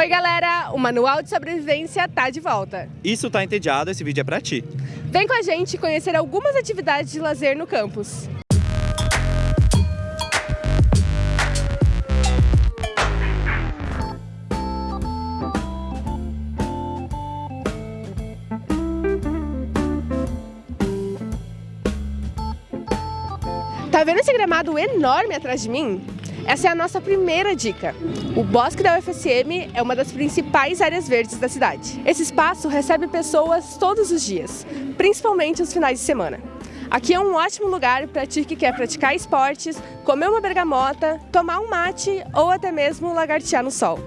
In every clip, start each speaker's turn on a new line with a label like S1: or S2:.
S1: Oi galera, o Manual de Sobrevivência tá de volta.
S2: Isso tá entediado, esse vídeo é pra ti.
S1: Vem com a gente conhecer algumas atividades de lazer no campus. Tá vendo esse gramado enorme atrás de mim? Essa é a nossa primeira dica. O Bosque da UFSM é uma das principais áreas verdes da cidade. Esse espaço recebe pessoas todos os dias, principalmente os finais de semana. Aqui é um ótimo lugar para ti que quer praticar esportes, comer uma bergamota, tomar um mate ou até mesmo lagartear no sol.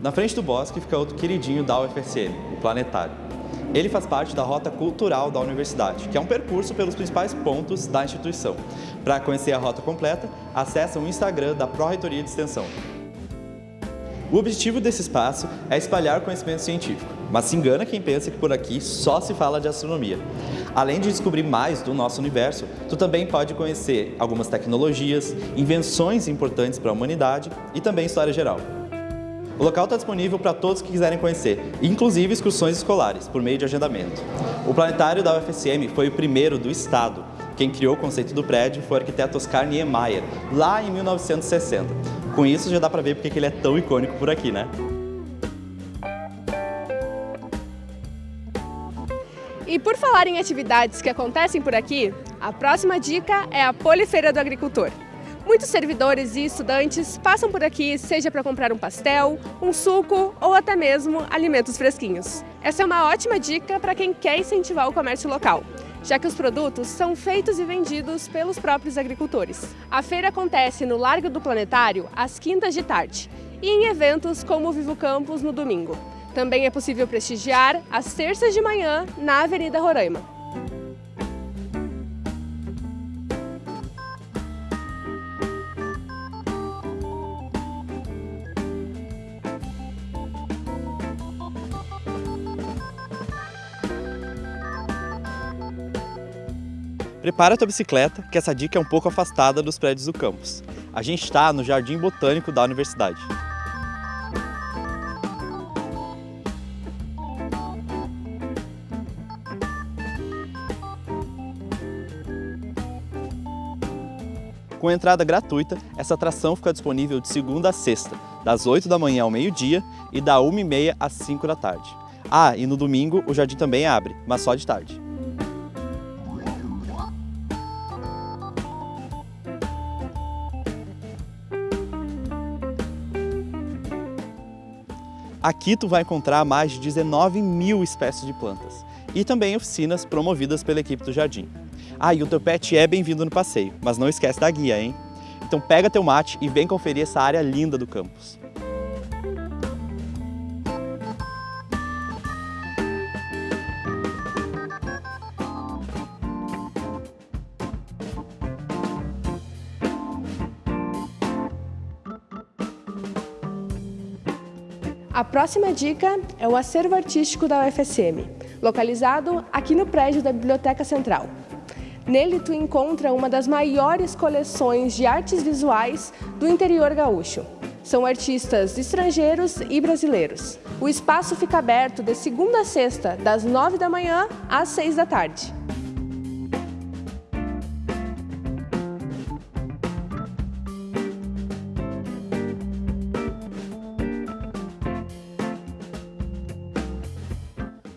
S2: Na frente do bosque fica outro queridinho da UFSM, o Planetário. Ele faz parte da Rota Cultural da Universidade, que é um percurso pelos principais pontos da instituição. Para conhecer a rota completa, acesse o Instagram da Pró-Reitoria de Extensão. O objetivo desse espaço é espalhar conhecimento científico, mas se engana quem pensa que por aqui só se fala de astronomia. Além de descobrir mais do nosso universo, tu também pode conhecer algumas tecnologias, invenções importantes para a humanidade e também história geral. O local está disponível para todos que quiserem conhecer, inclusive excursões escolares, por meio de agendamento. O planetário da UFSM foi o primeiro do estado. Quem criou o conceito do prédio foi o arquiteto Oscar Niemeyer, lá em 1960. Com isso já dá para ver porque ele é tão icônico por aqui, né?
S1: E por falar em atividades que acontecem por aqui, a próxima dica é a Polifeira do Agricultor. Muitos servidores e estudantes passam por aqui, seja para comprar um pastel, um suco ou até mesmo alimentos fresquinhos. Essa é uma ótima dica para quem quer incentivar o comércio local, já que os produtos são feitos e vendidos pelos próprios agricultores. A feira acontece no Largo do Planetário às quintas de tarde e em eventos como o Vivo Campus no domingo. Também é possível prestigiar às terças de manhã na Avenida Roraima.
S2: Prepara a tua bicicleta, que essa dica é um pouco afastada dos prédios do campus. A gente está no Jardim Botânico da Universidade. Com entrada gratuita, essa atração fica disponível de segunda a sexta, das 8 da manhã ao meio-dia e da 1h30 às 5 da tarde. Ah, e no domingo o jardim também abre, mas só de tarde. Aqui tu vai encontrar mais de 19 mil espécies de plantas e também oficinas promovidas pela equipe do jardim. Ah, e o teu pet é bem-vindo no passeio, mas não esquece da guia, hein? Então pega teu mate e vem conferir essa área linda do campus.
S1: A próxima dica é o acervo artístico da UFSM, localizado aqui no prédio da Biblioteca Central. Nele tu encontra uma das maiores coleções de artes visuais do interior gaúcho. São artistas estrangeiros e brasileiros. O espaço fica aberto de segunda a sexta, das nove da manhã às seis da tarde.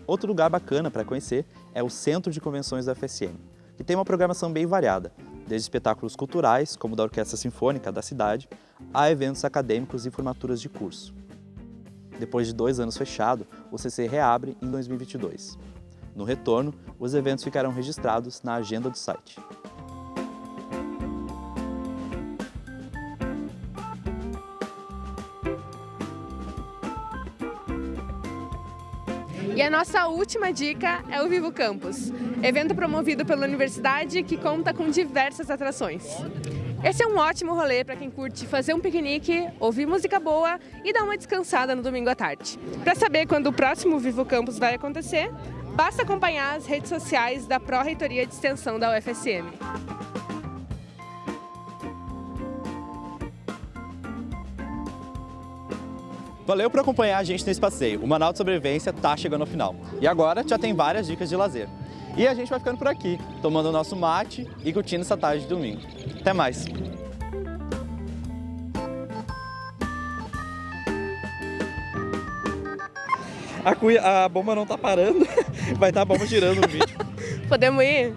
S2: Outro lugar bacana para conhecer é o Centro de Convenções da FSM, que tem uma programação bem variada, desde espetáculos culturais, como da Orquestra Sinfônica da cidade, a eventos acadêmicos e formaturas de curso. Depois de dois anos fechado, o CC reabre em 2022. No retorno, os eventos ficarão registrados na agenda do site.
S1: E a nossa última dica é o Vivo Campus, evento promovido pela universidade que conta com diversas atrações. Esse é um ótimo rolê para quem curte fazer um piquenique, ouvir música boa e dar uma descansada no domingo à tarde. Para saber quando o próximo Vivo Campus vai acontecer, basta acompanhar as redes sociais da Pró-Reitoria de Extensão da UFSM.
S2: Valeu por acompanhar a gente nesse passeio. O Manual de Sobrevivência tá chegando ao final. E agora já tem várias dicas de lazer. E a gente vai ficando por aqui, tomando o nosso mate e curtindo essa tarde de domingo. Até mais!
S3: A, cuia, a bomba não tá parando, vai estar tá a bomba girando no vídeo.
S1: Podemos ir?